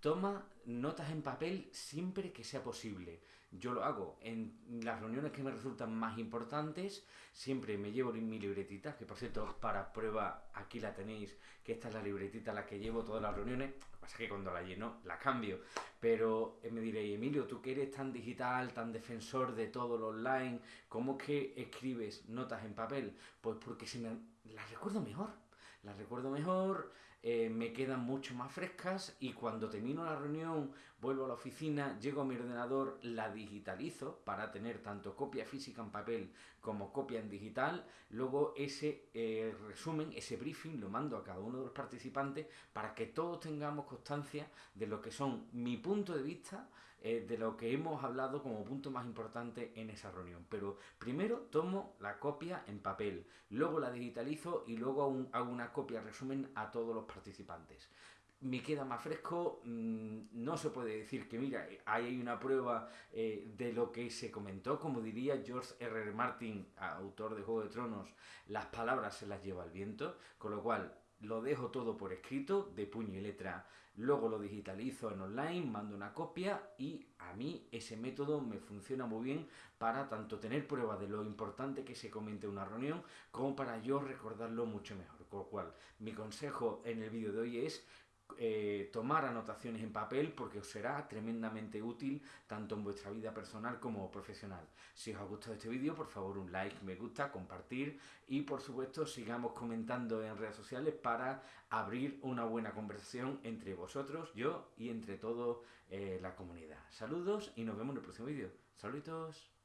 Toma notas en papel siempre que sea posible. Yo lo hago en las reuniones que me resultan más importantes. Siempre me llevo mi libretita, que por cierto, para prueba aquí la tenéis, que esta es la libretita la que llevo todas las reuniones. Lo que pasa es que cuando la lleno, la cambio. Pero eh, me diréis, Emilio, tú que eres tan digital, tan defensor de todo lo online, ¿cómo que escribes notas en papel? Pues porque se me las recuerdo mejor las recuerdo mejor, eh, me quedan mucho más frescas y cuando termino la reunión, vuelvo a la oficina, llego a mi ordenador, la digitalizo para tener tanto copia física en papel como copia en digital, luego ese eh, resumen, ese briefing lo mando a cada uno de los participantes para que todos tengamos constancia de lo que son mi punto de vista, eh, de lo que hemos hablado como punto más importante en esa reunión. Pero primero tomo la copia en papel, luego la digitalizo y luego hago una copia resumen a todos los participantes. Me queda más fresco, mm, no se puede decir que mira, ahí hay una prueba eh, de lo que se comentó, como diría George R. R. Martin, autor de Juego de Tronos, las palabras se las lleva el viento, con lo cual lo dejo todo por escrito, de puño y letra, luego lo digitalizo en online, mando una copia y a mí ese método me funciona muy bien para tanto tener prueba de lo importante que se comente en una reunión como para yo recordarlo mucho mejor. Con lo cual, mi consejo en el vídeo de hoy es eh, tomar anotaciones en papel porque os será tremendamente útil tanto en vuestra vida personal como profesional. Si os ha gustado este vídeo, por favor un like, me gusta, compartir y por supuesto sigamos comentando en redes sociales para abrir una buena conversación entre vosotros, yo y entre toda eh, la comunidad. Saludos y nos vemos en el próximo vídeo. Saludos.